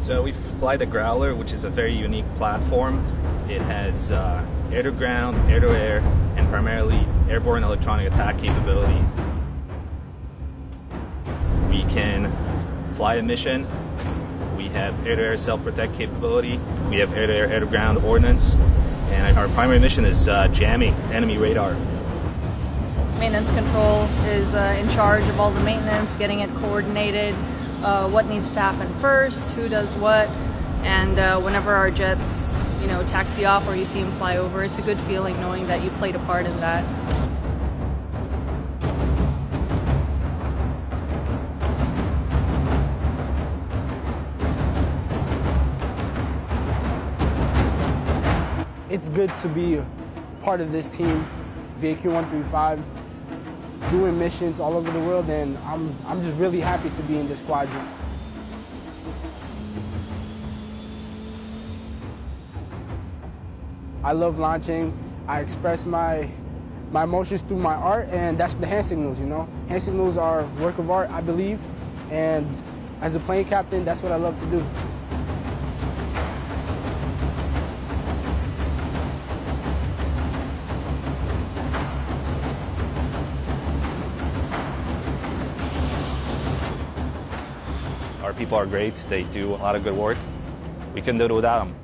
So we fly the Growler, which is a very unique platform. It has uh, air-to-ground, air-to-air, and primarily airborne electronic attack capabilities. We can fly a mission. We have air-to-air self-protect capability. We have air-to-air, air-to-ground ordnance. And our primary mission is uh, jamming enemy radar. Maintenance control is uh, in charge of all the maintenance, getting it coordinated, uh, what needs to happen first, who does what, and uh, whenever our jets, you know, taxi off or you see them fly over, it's a good feeling knowing that you played a part in that. It's good to be part of this team, VAQ 135, doing missions all over the world, and I'm, I'm just really happy to be in this squadron. I love launching. I express my my emotions through my art, and that's the hand signals, you know? Hand signals are work of art, I believe, and as a plane captain, that's what I love to do. Our people are great. They do a lot of good work. We couldn't do it without them.